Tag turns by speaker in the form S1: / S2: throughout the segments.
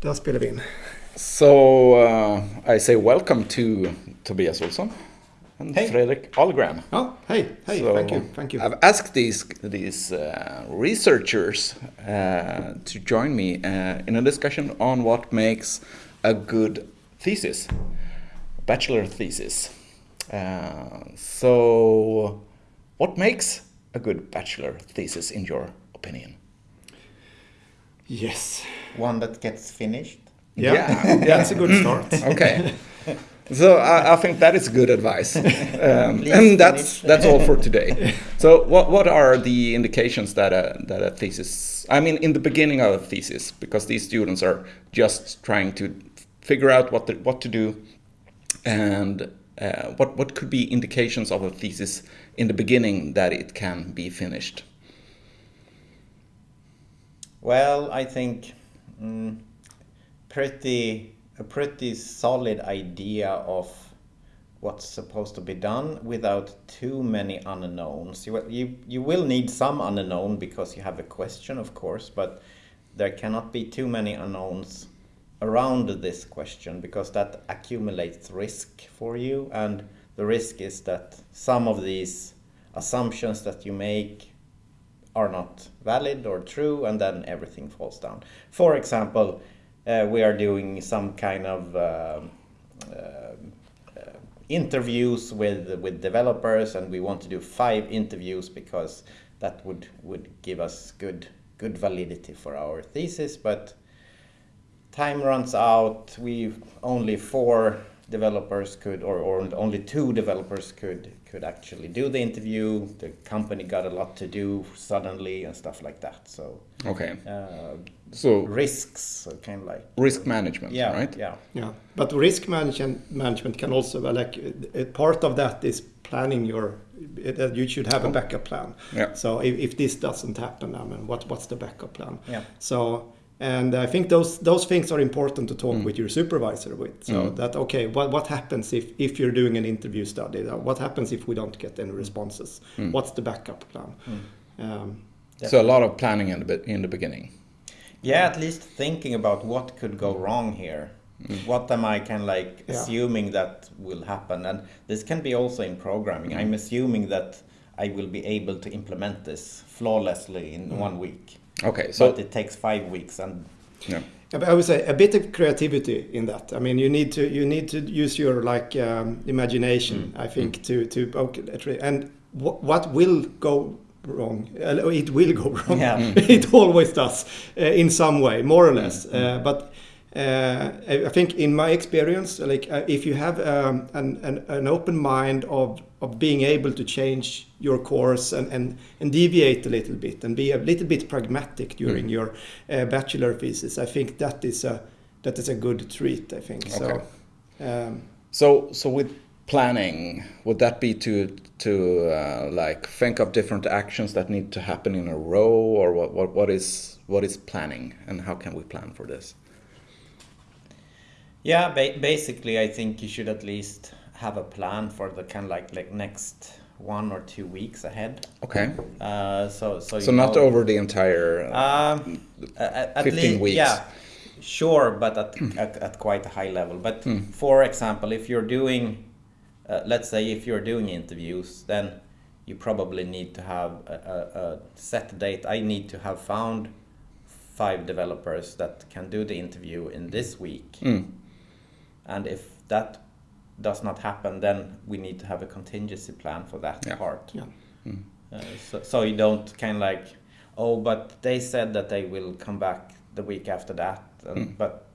S1: Spelar vi in.
S2: So uh, I say welcome to Tobias Olsson and
S1: Hey.
S2: Fredrik Ahlgren.
S1: Ja, hej, hej,
S2: So
S1: thank you, thank you.
S2: I've asked these these uh, researchers uh, to join me uh, in a discussion on what makes a good thesis, bachelor thesis. Uh, so, what makes a good bachelor thesis in your opinion?
S1: Yes.
S3: One that gets finished.
S1: Yeah,
S2: Yeah.
S1: that's a good start.
S2: Okay. So I, I think that is good advice, um,
S3: Please
S2: and that's that's all for today. So what what are the indications that a that a thesis? I mean, in the beginning of a thesis, because these students are just trying to figure out what the, what to do, and uh, what what could be indications of a thesis in the beginning that it can be finished.
S3: Well, I think mm, pretty a pretty solid idea of what's supposed to be done without too many unknowns. You you you will need some unknown because you have a question, of course, but there cannot be too many unknowns around this question because that accumulates risk for you and the risk is that some of these assumptions that you make are not valid or true, and then everything falls down. For example, uh, we are doing some kind of um uh, uh, interviews with with developers, and we want to do five interviews because that would would give us good good validity for our thesis. But time runs out. We only four developers could, or, or only two developers could could actually do the interview. The company got a lot to do suddenly and stuff like that. So
S2: Okay.
S3: uh,
S2: So
S3: risks, so kind of like
S2: risk management,
S3: yeah,
S2: right?
S3: yeah,
S1: Yeah, but risk management management can also well, like part of that is planning your. That you should have a backup plan.
S2: Yeah.
S1: So if, if this doesn't happen, I mean, what what's the backup plan?
S3: Yeah.
S1: So and I think those those things are important to talk mm. with your supervisor with. So mm. that okay, what what happens if if you're doing an interview study? What happens if we don't get any responses? Mm. What's the backup plan? Um,
S2: So a lot of planning in the in the beginning.
S3: yeah. At least thinking about what could go wrong here. What am I kind of like
S1: Yeah.
S3: assuming that will happen? And this can be also in programming. I'm assuming that I will be able to implement this flawlessly in one week.
S2: Okay. So
S3: but it takes five weeks and
S2: yeah.
S1: I would say a bit of creativity in that. I mean, you need to you need to use your like um, imagination. I think to to okay, let's and wh- what will go wrong? Uh, it will go wrong.
S3: Yeah.
S1: it always does uh, in some way, more or less. Uh, but uh, I think in my experience, like uh, if you have um, an, an an open mind of of being able to change your course and, and, and deviate a little bit and be a little bit pragmatic during your uh, bachelor thesis, I think that is a that is a good treat. I think so. Um,
S2: So, so with planning, would that be to to uh, like think of different actions that need to happen in a row, or what? What, what is what is planning, and how can we plan for this?
S3: Yeah ba- basically i think you should at least have a plan for the kind of like like next one or two weeks ahead
S2: Okay,
S3: uh, so so
S2: so not
S3: know-
S2: over the entire. Uh,
S3: Um, at, at
S2: 15
S3: least,
S2: weeks.
S3: Yeah, sure, but at, at, at quite a high level. But for example, if you're doing, uh, let's say, if you're doing interviews, then you probably need to have a, a, a set date. I need to have found five developers that can do the interview in this week.
S2: mm,
S3: And if that does not happen, then we need to have a contingency plan for that
S2: Yeah.
S3: part.
S1: yeah. Mm.
S3: Uh, so, so you don't kind of like, oh, but they said that they will come back the week after that, and, mm. but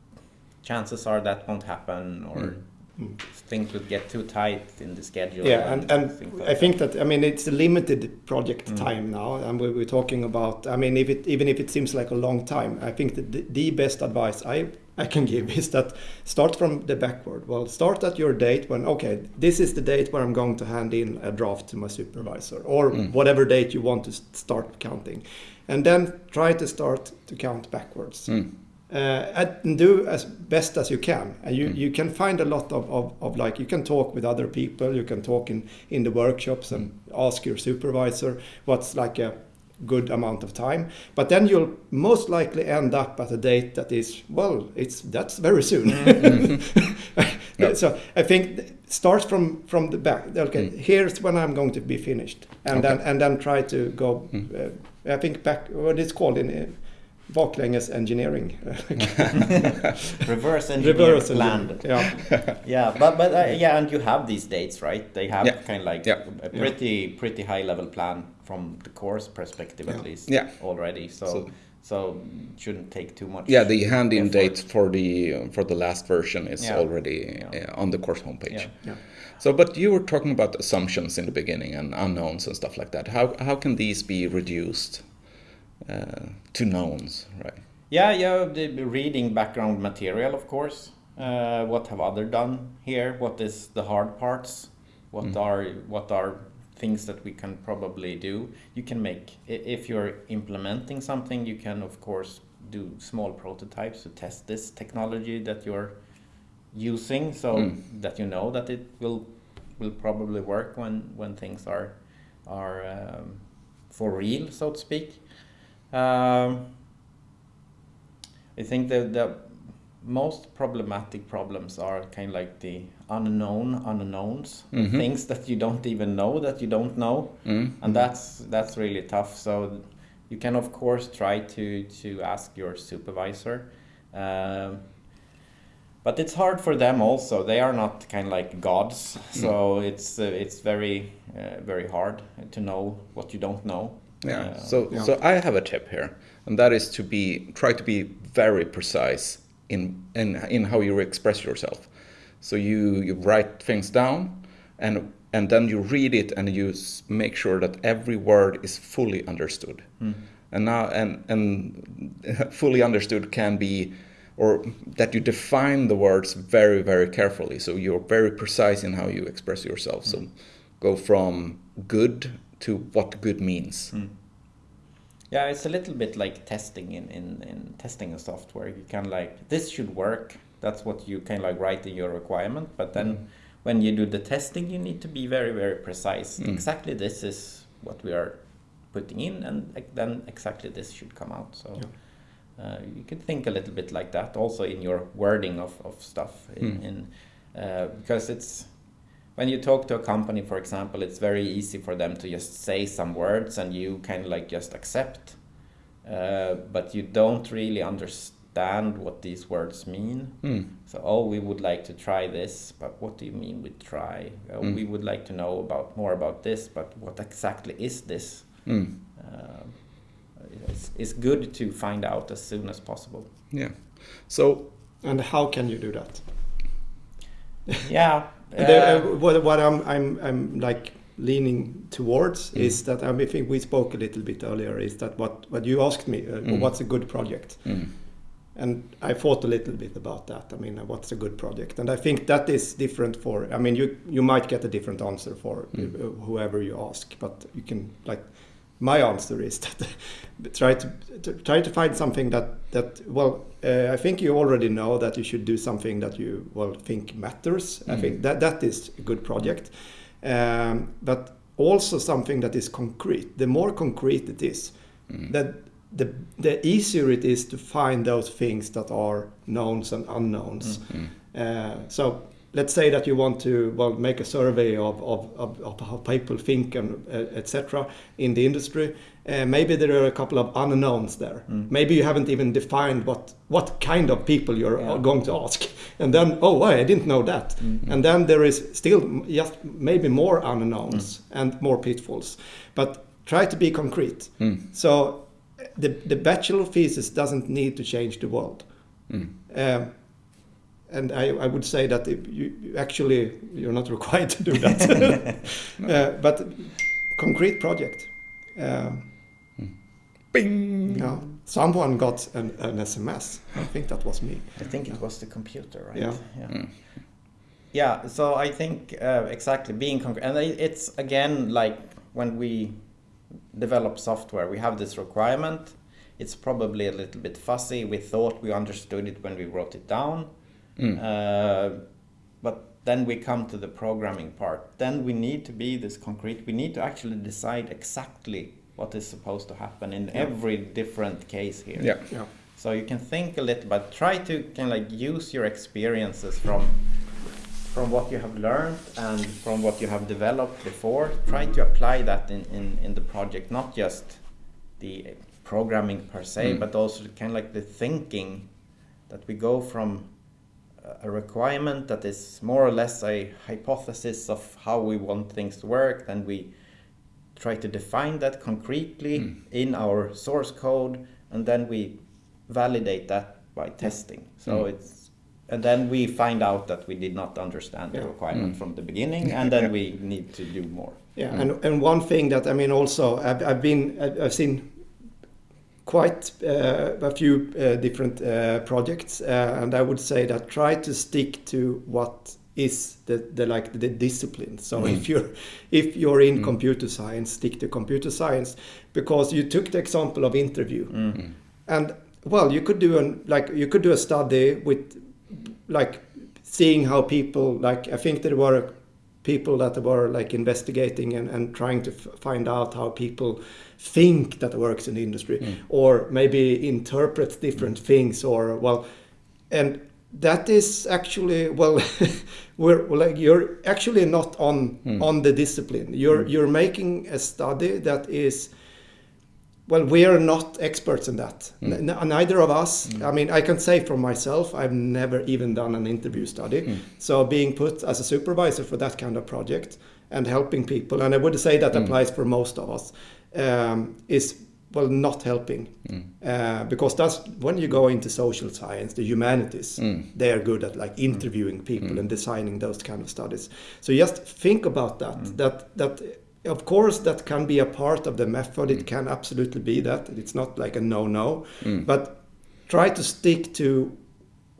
S3: chances are that won't happen, or mm. things would get too tight in the schedule.
S1: Yeah, and, and
S3: things like
S1: I think that I mean it's a limited project time now, and we, we're talking about. I mean, if it even if it seems like a long time, I think that the, the best advice I I can give is that start from the backward. Well, start at your date when okay, this is the date where I'm going to hand in a draft to my supervisor, or whatever date you want to start counting, and then try to start to count backwards.
S2: Mm,
S1: uh, and do as best as you can. And you, you can find a lot of, of, of like, you can talk with other people, you can talk in, in the workshops and ask your supervisor what's like a good amount of time. But then you'll most likely end up at a date that is well, it's that's very soon. So I think th- start from from the back. Okay, here's when I'm going to be finished, and
S2: Okay.
S1: then and then try to go. Uh, I think back what it's called in. Uh, baklänges engineering.
S3: Reverse engineer
S1: Reverse
S3: planned.
S1: Yeah.
S3: Yeah, but but uh, yeah, and you have these dates, right? They have
S2: Yeah.
S3: kind of like
S2: Yeah.
S3: a pretty pretty high level plan from the course perspective at least
S2: Yeah.
S3: already. So,
S2: So-
S3: so shouldn't take too much.
S2: Yeah, the hand-in date for the for the last version is
S3: Yeah.
S2: already
S3: Yeah.
S2: uh, on the course homepage.
S3: Yeah.
S1: Yeah.
S2: So, but you were talking about assumptions in the beginning and unknowns and stuff like that. How how can these be reduced uh, to knowns, right?
S3: Yeah, yeah, the reading background material, of course. Uh, what have other done here? What is the hard parts? What are what are things that we can probably do? You can make if you're implementing something, you can of course do small prototypes to test this technology that you're using, so
S2: Mm.
S3: that you know that it will will probably work when when things are are um, for real, so to speak. Um, I think that the most problematic problems are kind of like the unknown unknowns, the
S2: Mhm.
S3: things that you don't even know that you don't know,
S2: Mm.
S3: and that's that's really tough. So you can of course try to to ask your supervisor. Um, but it's hard for them also. They are not kind of like gods, so it's uh, it's very uh, very hard to know what you don't know.
S2: Yeah.
S3: Uh,
S2: so
S1: yeah.
S2: so I have a tip here, and that is to be try to be very precise in in in how you express yourself. So you you write things down, and and then you read it and you make sure that every word is fully understood. Hmm. And now and and fully understood can be or that you define the words very very carefully. So you're very precise in how you express yourself. Hmm. So go from good to what good means hmm.
S3: Yeah, it's a little bit like testing in, in, in testing a software. You can like this should work. That's what you of like write in your requirement. But then when you do the testing, you need to be very very precise. Exactly this is what we are putting in, and then exactly this should come out. So uh, you could think a little bit like that also in your wording of, of stuff. In, in uh, because it's when you talk to a company, for example, it's very easy for them to just say some words and you kind of like just accept, uh, but you don't really understand what these words mean. So, oh, we would like to try this, but what do you mean with try? Uh, We would like to know about more about this, but what exactly is this?
S2: Mm.
S3: Uh, it's, it's good to find out as soon as possible.
S2: yeah so
S1: And how can you do that?
S3: Yeah.
S1: The,
S3: uh,
S1: uh, what what I'm I'm I'm like leaning towards
S2: Mm.
S1: is that I, mean, I think we spoke a little bit earlier is that what what you asked me uh,
S2: Mm.
S1: what's a good project
S2: mm,
S1: and I thought a little bit about that I mean uh, what's a good project and I think that is different for I mean you you might get a different answer for
S2: Mm.
S1: uh, whoever you ask but you can like my answer is that try to, to try to find something that that well uh, I think you already know that you should do something that you well think matters. I
S2: Mm.
S1: think that that is a good project. Um, but also something that is concrete. The more concrete it is
S2: mm,
S1: that the the easier it is to find those things that are knowns and unknowns.
S2: Mm,
S1: uh, so let's say that you want to well make a survey of, of, of, of how people think and uh, etc in the industry uh, maybe there are a couple of unknowns there. Maybe you haven't even defined what what kind of people you're
S3: Yeah.
S1: going to ask. And then oh why i didn't know that. And then there is still just maybe more unknowns and more pitfalls. But try to be concrete.
S2: Mm,
S1: so the, the bachelor thesis doesn't need to change the world.
S2: Mm.
S1: um, and I, I would say that if you, you actually you're not required to do that. uh, but concrete project. Um,
S2: Bing.
S1: yeah, someone got an, an SMS. I think that was me.
S3: I think it was the computer, right?
S1: Yeah.
S3: Yeah.
S2: Mm.
S3: Yeah, So I think uh, exactly being concrete, and it's again like when we develop software, we have this requirement. It's probably a little bit fuzzy. We thought we understood it when we wrote it down,
S2: Mm.
S3: uh, but then we come to the programming part. Then we need to be this concrete. We need to actually decide exactly what is supposed to happen in every different case here.
S2: Yeah.
S1: Yeah.
S3: So you can think a little, but try to kind of like use your experiences from from what you have learned and from what you have developed before. Try to apply that in, in, in the project, not just the programming per se,
S2: Mm.
S3: but also kind of like the thinking that we go from a requirement that is more or less a hypothesis of how we want things to work, then we try to define that concretely
S2: Mm.
S3: in our source code, and then we validate that by testing. So
S2: Mm.
S3: it's and then we find out that we did not understand the requirement
S2: Mm.
S3: from the beginning, and then we need to do more.
S1: Yeah, and, and one thing that I mean also I've, I've been I've I've seen quite uh, a few uh, different uh, projects, and I would say that try to stick to what is the, the like the discipline. So
S2: Mm.
S1: if you're if you're in
S2: Mm.
S1: computer science, stick to computer science because you took the example of interview,
S3: Mm.
S1: and well, you could do an like you could do a study with like seeing how people like I think there were people that were like investigating and, and trying to find out how people think that works in the industry
S2: Mm.
S1: or maybe interpret different things or well and that is actually well we're like you're actually not on
S2: Mm.
S1: on the discipline you're
S2: Mm.
S1: you're making a study that is well we are not experts in that
S2: Mm.
S1: Neither of us i mean i can say for myself i've never even done an interview study
S2: Mm.
S1: so being put as a supervisor for that kind of project and helping people and i would say that
S2: Mm.
S1: applies for most of us um, is well not helping
S2: Mm.
S1: uh, because that's when you go into social science the humanities
S2: Mm.
S1: they are good at like interviewing people
S2: Mm.
S1: and designing those kind of studies so just think about that
S3: Mm.
S1: that that of course that can be a part of the method it
S2: Mm.
S1: can absolutely be that it's not like a no no
S2: Mm.
S1: but try to stick to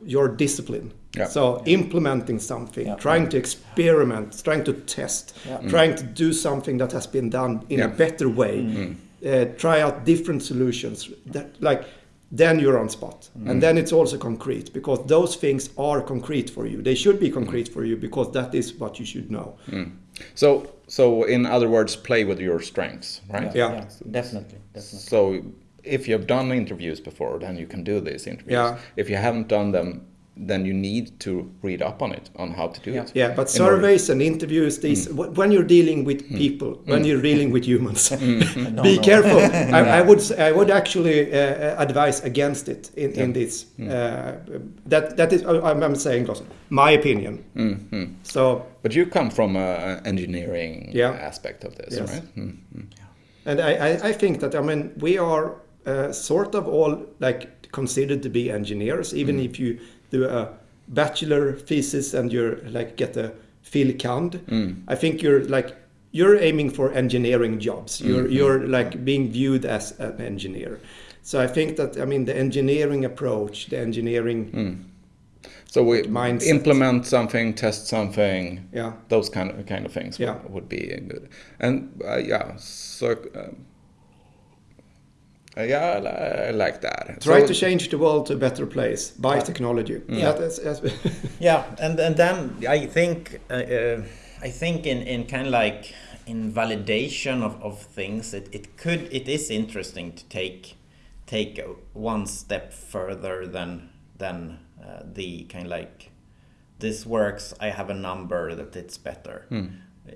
S1: your discipline
S2: Yeah.
S1: so implementing something
S3: Yeah.
S1: trying to experiment trying to test
S3: Yeah.
S2: Mm.
S1: trying to do something that has been done in
S2: Yeah.
S1: a better way
S2: Mm.
S1: uh, try out different solutions that like then you're on spot
S2: Mm.
S1: and then it's also concrete because those things are concrete for you they should be concrete for you because that is what you should know
S2: Mm. So, so in other words, play with your strengths, right?
S1: Yeah.
S3: definitely, definitely.
S2: So, if you've done interviews before, then you can do these interviews.
S1: Yeah.
S2: If you haven't done them, then you need to read up on it, on how to do
S3: Yeah.
S2: it.
S1: yeah but
S2: In order-
S1: surveys and interviews these wh- when you're dealing with people when you're dealing with humans
S3: No,
S1: be
S3: no.
S1: careful I, I would s- i would actually uh, advise against it in, in
S2: Yeah.
S1: this uh, that that is uh, i'm, I'm saying also my opinion
S2: Mm, mm.
S1: so
S2: But you come from an engineering
S1: Yeah.
S2: aspect of this,
S1: Yes.
S2: right? Mm, mm.
S1: And I, I, I think that I mean we are uh, sort of all like considered to be engineers, even
S2: Mm.
S1: if you do a bachelor thesis and you're like get a Phil Kand.
S2: Mm.
S1: I think you're like you're aiming for engineering jobs. You're
S2: Mhm.
S1: you're like being viewed as an engineer. So I think that I mean the engineering approach, the engineering,
S2: Mm. So we
S1: Mindset.
S2: implement something, test something,
S1: yeah,
S2: those kind of kind of things
S1: Yeah.
S2: would, would be good. And uh, yeah, so um, yeah, I, I like that.
S1: try
S2: So-
S1: to change the world to a better place by
S3: Yeah.
S1: technology.
S3: Yeah.
S1: That is- is-
S3: Yeah, and and then I think uh, uh, I think in in kind of like in validation of, of things, it, it could it is interesting to take take one step further than than uh, the kind of like this works. I have a number that it's better.
S2: Mm.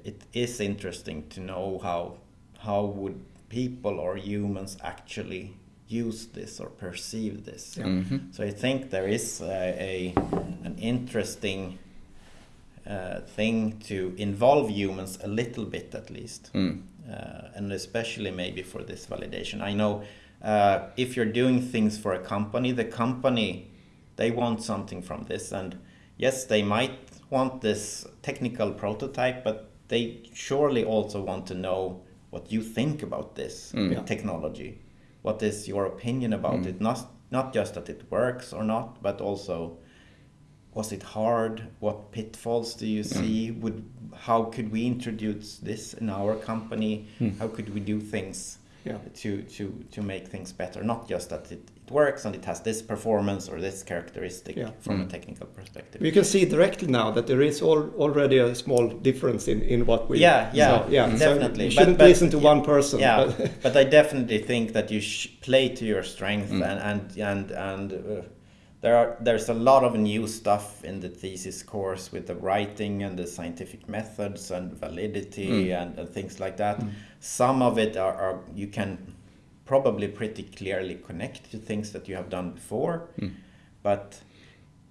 S3: It is interesting to know how how would people or humans actually use this or perceive this.
S2: Mhm.
S3: So I think there is a, a an interesting uh, thing to involve humans a little bit at least,
S2: Mm.
S3: uh, and especially maybe for this validation. I know uh, if you're doing things for a company, the company they want something from this, and yes, they might want this technical prototype, but they surely also want to know what you think about this
S2: Mm.
S1: Yeah.
S3: technology. What is your opinion about
S2: Mm.
S3: it? Not not just that it works or not, but also was it hard? What pitfalls do you see? Would how could we introduce this in our company?
S2: Mm.
S3: How could we do things
S1: Yeah.
S3: to to to make things better. Not just that it, it works and it has this performance or this characteristic
S1: Yeah.
S3: from
S2: Mm.
S3: a technical perspective.
S1: We can see directly now that there is al already a small difference in, in what we.
S3: Yeah, yeah,
S1: so, yeah. So
S3: definitely.
S1: you shouldn't
S3: but-
S1: listen to
S3: yeah,
S1: one person.
S3: yeah,
S1: but-
S3: but I definitely think that you sh- play to your strength,
S2: Mm.
S3: and and and and uh, there are there's a lot of new stuff in the thesis course with the writing and the scientific methods and validity
S2: Mm.
S3: and, and things like that. Some of it are, are you can probably pretty clearly connect to things that you have done before,
S2: Mm.
S3: but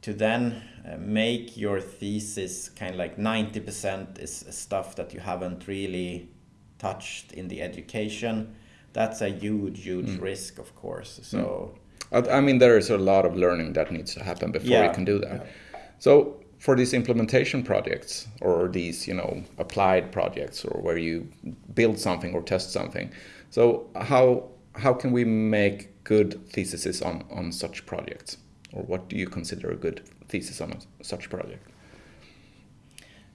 S3: to then uh, make your thesis kind of like 90% is stuff that you haven't really touched in the education that's a huge huge
S2: Mm.
S3: risk of course so
S2: I I mean, there is a lot of learning that needs to happen before
S3: Yeah.
S2: you can do that.
S1: Yeah.
S2: So for these implementation projects or these, you know, applied projects or where you build something or test something, so how how can we make good theses on on such projects, or what do you consider a good thesis on a, such project?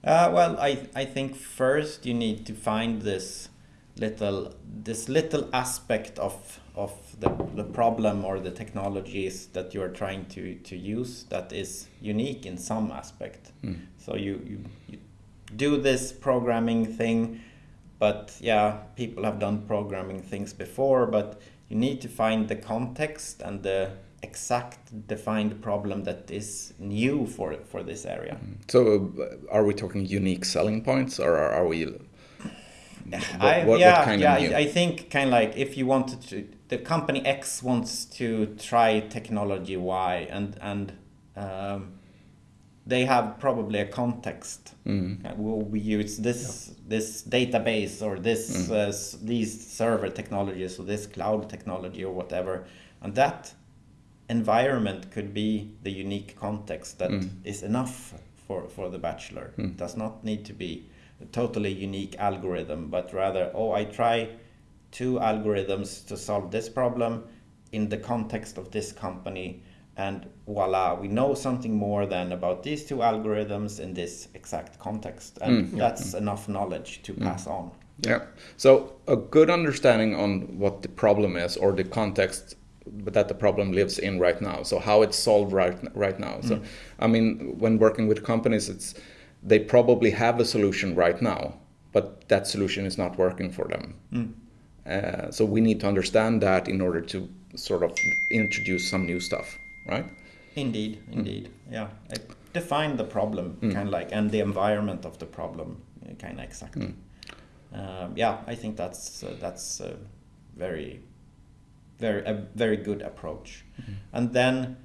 S3: Uh, well, I I think first you need to find this little this little aspect of of the, the problem or the technologies that you are trying to, to use that is unique in some aspect.
S2: Mm.
S3: So you, you, you do this programming thing, but yeah, people have done programming things before, but you need to find the context and the exact defined problem that is new for for this area.
S2: So uh, are we talking unique selling points, or are, are we? What,
S3: I,
S2: what,
S3: yeah,
S2: what kind
S3: yeah.
S2: of new?
S3: I, I think kind of like if you wanted to, the company X wants to try technology Y, and and um, they have probably a context.
S2: Mm.
S3: Uh, Will we use this this database or this
S2: Mm.
S3: uh, these server technologies or this cloud technology or whatever, and that environment could be the unique context that is
S2: Mm.
S3: enough for for the bachelor.
S2: Mm.
S3: It does not need to be a totally unique algorithm, but rather, oh, I try two algorithms to solve this problem in the context of this company, and voila, we know something more than about these two algorithms in this exact context, and
S2: Mm.
S3: that's enough knowledge to pass on.
S2: Yeah. So a good understanding on what the problem is or the context that the problem lives in right now. So how it's solved right right now. So I mean, when working with companies, it's they probably have a solution right now, but that solution is not working for them. Mm. Uh, so we need to understand that in order to sort of introduce some new stuff, right?
S3: Indeed, mm. indeed, yeah. I define the problem mm. kind of like and the environment of the problem uh, kind of exactly. Um, yeah, I think that's uh, that's a very, very a very good approach, mm-hmm. and then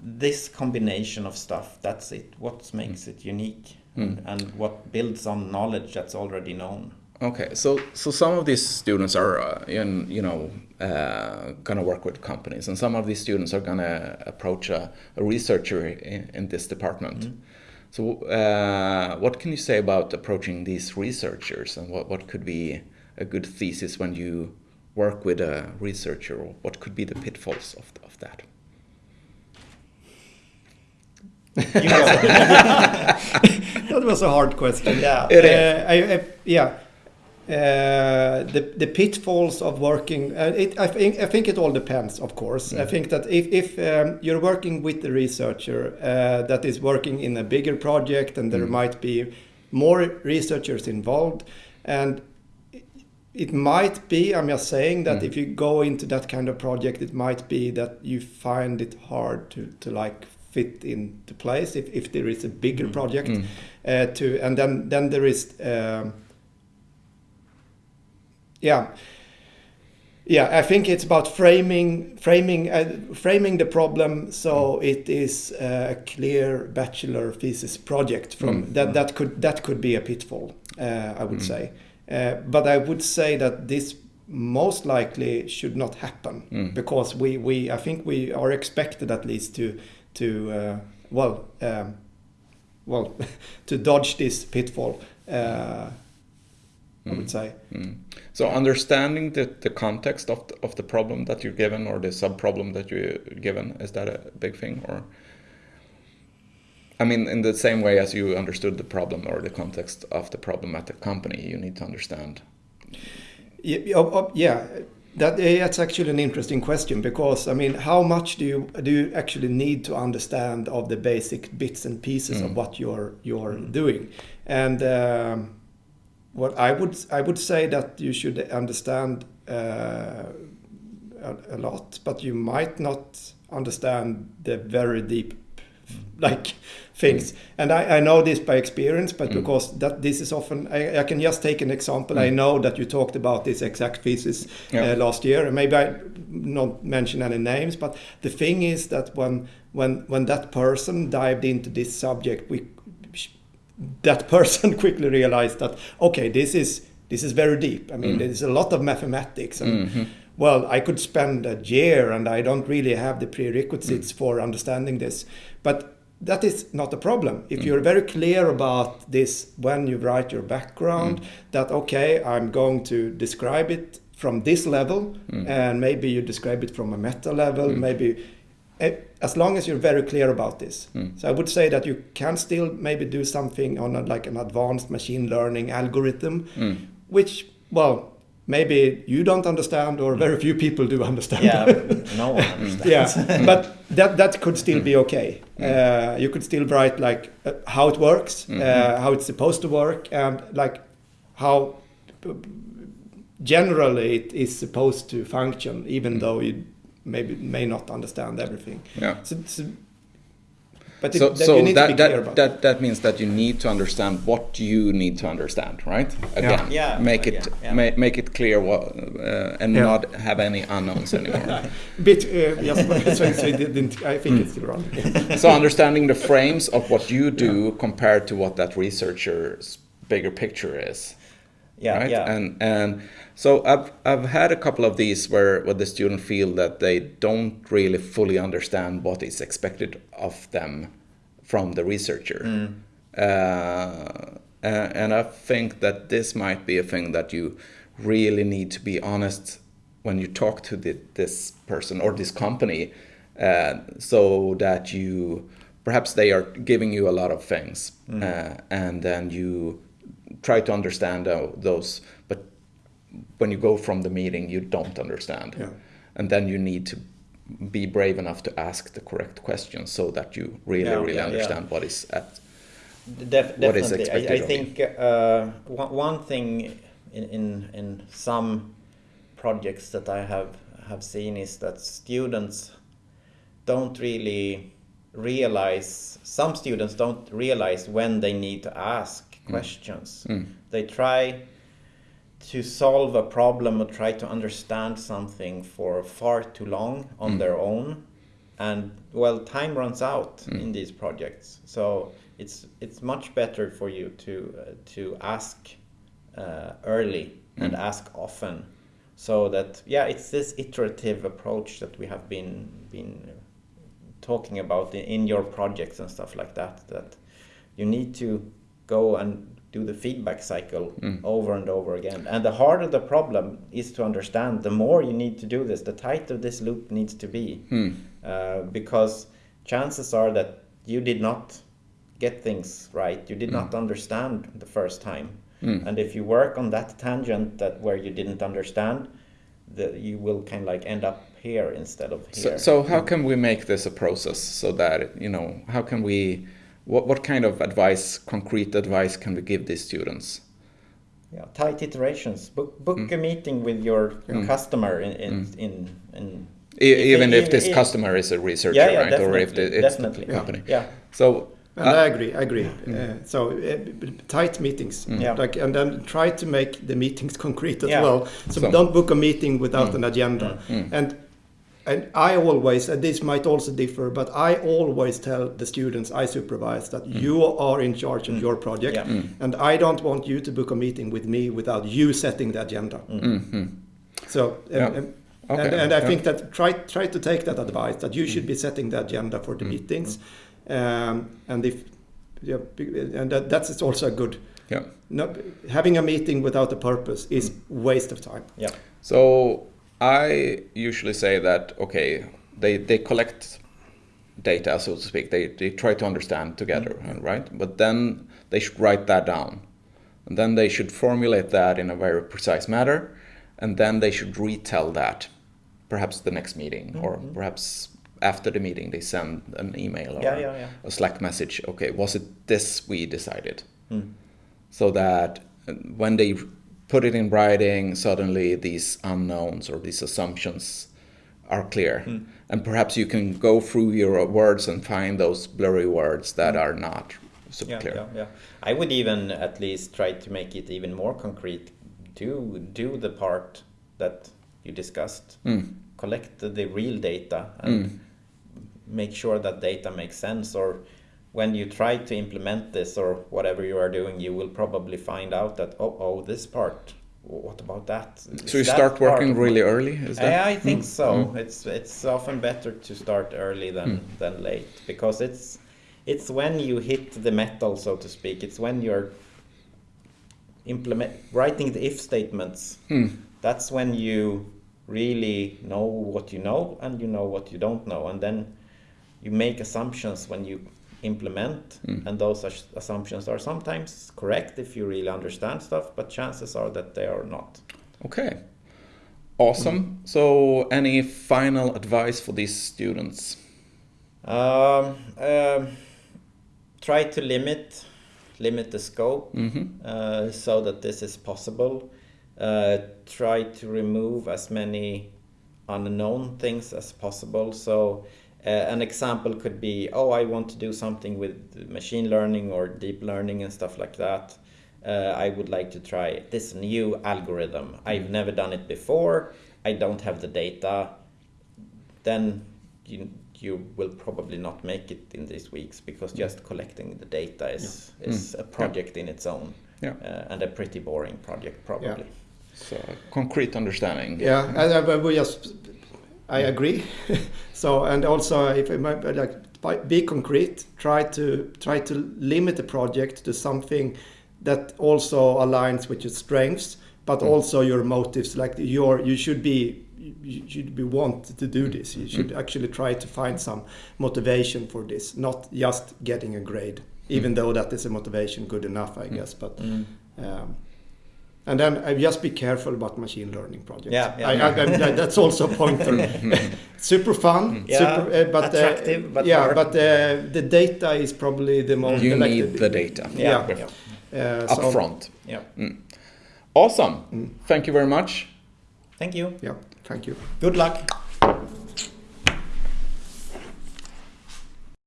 S3: this combination of stuff that's it. What makes it unique, and, and what builds on knowledge that's already known.
S2: Okay, so so some of these students are, uh, in, you know, uh, gonna work with companies, and some of these students are gonna approach a, a researcher in, in this department. So, uh, what can you say about approaching these researchers, and what, what could be a good thesis when you work with a researcher, or what could be the pitfalls of, of that?
S1: that was a hard question.
S3: Yeah.
S2: It is.
S1: Uh, I, I, yeah. Uh, the the pitfalls of working. Uh, it, I think I think it all depends, of course. I think that if if um, you're working with a researcher uh, that is working in a bigger project, and there might be more researchers involved, and it- it might be. I'm just saying that if you go into that kind of project, it might be that you find it hard to to like fit into place if, if there is a bigger project uh, to and then then there is um, yeah. Yeah i think it's about framing framing uh, framing the problem so it is a clear bachelor thesis project from that that could that could be a pitfall uh, i would say. Uh, but i would say that this most likely should not happen because we we i think we are expected at least to to uh, well um, well to dodge this pitfall uh, i would say.
S2: Mm. So understanding the, the context of the, of the problem that you're given or the sub problem that you're given is that a big thing or? I mean in the same way as you understood the problem or the context of the problem at the company you need to understand.
S1: Yeah, oh, oh, yeah, That eh, that's actually an interesting question because I mean, how much do you do you actually need to understand of the basic bits and pieces of what you're you're doing? And um, what I would I would say that you should understand uh, a, a lot, but you might not understand the very deep like things. Mm. And I, I know this by experience, but mm. because that this is often, I, I can just take an example. I mm. know that you talked about this exact thesis uh,
S2: Yeah.
S1: uh, last year, and maybe I not mention any names, but the thing is that when when when that person dived into this subject, we that person quickly realized that okay, this is this is very deep. I mean, there's a lot of mathematics and. Mm-hmm. Well, I could spend a year and I don't really have the prerequisites for understanding this. But that is not a problem. If you're very clear about this when you write your background, that okay, I'm going to describe it from this level, and maybe you describe it from a meta level, maybe eh, as long as you're very clear about this. So I would say that you can still maybe do something on a, like an advanced machine learning algorithm, which well maybe you don't understand or very few people do understand.
S3: Yeah, no one understands.
S1: yeah, but that that could still be okay. Uh, you could still write like uh, how it works, uh, how it's supposed to work, and like how generally it is supposed to function, even though you maybe may not understand everything.
S2: Yeah.
S1: So, so- but it,
S2: So,
S1: that
S2: so
S1: you need to be
S2: that,
S1: clear
S2: that,
S1: about.
S2: that, that means that you need to understand what you need to understand, right? Again,
S3: Yeah,
S2: make it
S3: again, yeah.
S2: ma- make it clear what, uh, and
S1: Yeah.
S2: not have any unknowns anymore.
S1: Bit, uh, yes, so, so it didn't, I think it's still wrong.
S2: so understanding the frames of what you do compared to what that researcher's bigger picture is.
S3: Yeah,
S2: right?
S3: yeah.
S2: And and so I've I've had a couple of these where where the student feel that they don't really fully understand what is expected of them from the researcher.
S3: Mm.
S2: Uh, and I think that this might be a thing that you really need to be honest when you talk to the, this person or this company, uh, so that you perhaps they are giving you a lot of things, uh, and then you try to understand uh, those, but when you go from the meeting, you don't understand,
S1: Yeah.
S2: and then you need to be brave enough to ask the correct questions so that you really,
S3: Yeah,
S2: really
S3: yeah,
S2: understand what is at
S3: Def-
S2: what is
S3: definitely.
S2: expected
S3: I, I think uh, one, one thing in, in in some projects that I have have seen is that students don't really realize. Some students don't realize when they need to ask Mm. questions. Mm. They try to solve a problem or try to understand something for far too long on mm. their own and well time runs out in these projects. So it's it's much better for you to uh, to ask uh, early and ask often so that yeah it's this iterative approach that we have been been talking about in, in your projects and stuff like that that you need to go and do the feedback cycle mm. over and over again. And the harder the problem is to understand the more you need to do this the tighter this loop needs to be. Hmm. Uh, because chances are that you did not get things right. You did hmm. not understand the first time. Hmm. And if you work on that tangent that where you didn't understand that you will kind of like end up here instead of
S2: So,
S3: here.
S2: so how can we make this a process so that you know how can we what what kind of advice concrete advice can we give these students
S3: Yeah, tight iterations. Book book mm. a meeting with your your mm. customer in in, mm. in, in
S2: E- even if this
S3: i-
S2: customer is a researcher
S3: Yeah, yeah,
S2: right or if the, it's
S3: definitely.
S2: the company
S3: Yeah. yeah.
S2: so
S1: And
S2: uh,
S1: I agree. I agree. Uh, so uh, tight meetings,
S3: Yeah.
S1: like, and then try to make the meetings concrete as
S3: Yeah.
S1: well. So,
S2: So-
S1: don't book a meeting without an agenda. And and I always, and this might also differ, but I always tell the students I supervise that mm. you are in charge of mm. your project,
S3: Yeah. Mm.
S1: and I don't want you to book a meeting with me without you setting the agenda. Mm-hmm. So, and,
S2: Yeah.
S1: Um, and,
S2: Okay,
S1: and, and I
S2: yeah.
S1: think that try try to take that advice that you should be setting the agenda for the meetings, um, and if yeah, and that, that's also a good.
S2: yeah
S1: No, having a meeting without a purpose is waste of time.
S3: Yeah.
S2: So I usually say that okay, they they collect data, so to speak. They they try to understand together, right? But then they should write that down, and then they should formulate that in a very precise manner, and then they should retell that, perhaps the next meeting, or
S3: Mm-hmm.
S2: perhaps after the meeting they send an email or
S3: Yeah, yeah, yeah.
S2: a Slack message. Okay, was it this we decided?
S3: Hmm.
S2: So that uh, when they put it in writing, suddenly these unknowns or these assumptions are clear.
S3: Hmm.
S2: And perhaps you can go through your words and find those blurry words that are not
S3: Hmm. yeah,
S2: clear.
S3: yeah, yeah. I would even at least try to make it even more concrete. Do do the part that you discussed.
S2: Mm.
S3: Collect the, the real data and make sure that data makes sense. Or when you try to implement this or whatever you are doing, you will probably find out that oh oh this part. What about that?
S2: So you
S3: that
S2: start working really early, is that?
S3: yeah, I think
S2: Mm.
S3: so. It's it's often better to start early than
S2: Mm.
S3: than late because it's it's when you hit the metal, so to speak. It's when you're implement writing the if statements.
S2: Mm.
S3: That's when you really know what you know and you know what you don't know, and then you make assumptions when you implement,
S2: Mm.
S3: and those as- assumptions are sometimes correct if you really understand stuff, but chances are that they are not.
S2: Okay. Awesome. So, any final advice for these students?
S3: Um, um, try to limit limit the scope
S2: hmm
S3: uh, so that this is possible. Uh, try to remove as many unknown things as possible. So, uh, an example could be, oh, I want to do something with machine learning or deep learning and stuff like that. Uh, I would like to try this new algorithm. I've never done it before. I don't have the data. Then you you will probably not make it in these weeks because just collecting the data is is a project in its own
S2: Yeah.
S3: uh, and a pretty boring project probably.
S2: So, concrete understanding.
S1: Yeah, and I, I would just I agree. so and also if I might uh, like be concrete, try to try to limit the project to something that also aligns with your strengths, but also your motives. Like your you should be you should be want to do this. You should actually try to find some motivation for this, not just getting a grade. Even though that is a motivation, good enough, I guess. But
S3: Mm.
S1: um, and then uh, just be careful about machine learning projects.
S3: Yeah, yeah.
S1: I, I, I, that- that's also a pointer. super fun,
S3: Yeah,
S1: super, uh, but
S3: attractive,
S1: uh,
S3: but
S1: yeah,
S3: hard.
S1: but uh, the data is probably the most.
S2: You
S1: like
S2: need the data
S3: Yeah.
S1: Yeah.
S3: yeah.
S1: uh, so-
S2: up front.
S3: yeah.
S2: Awesome. Thank you very much.
S3: Thank you.
S1: Yeah, thank you.
S3: Good luck.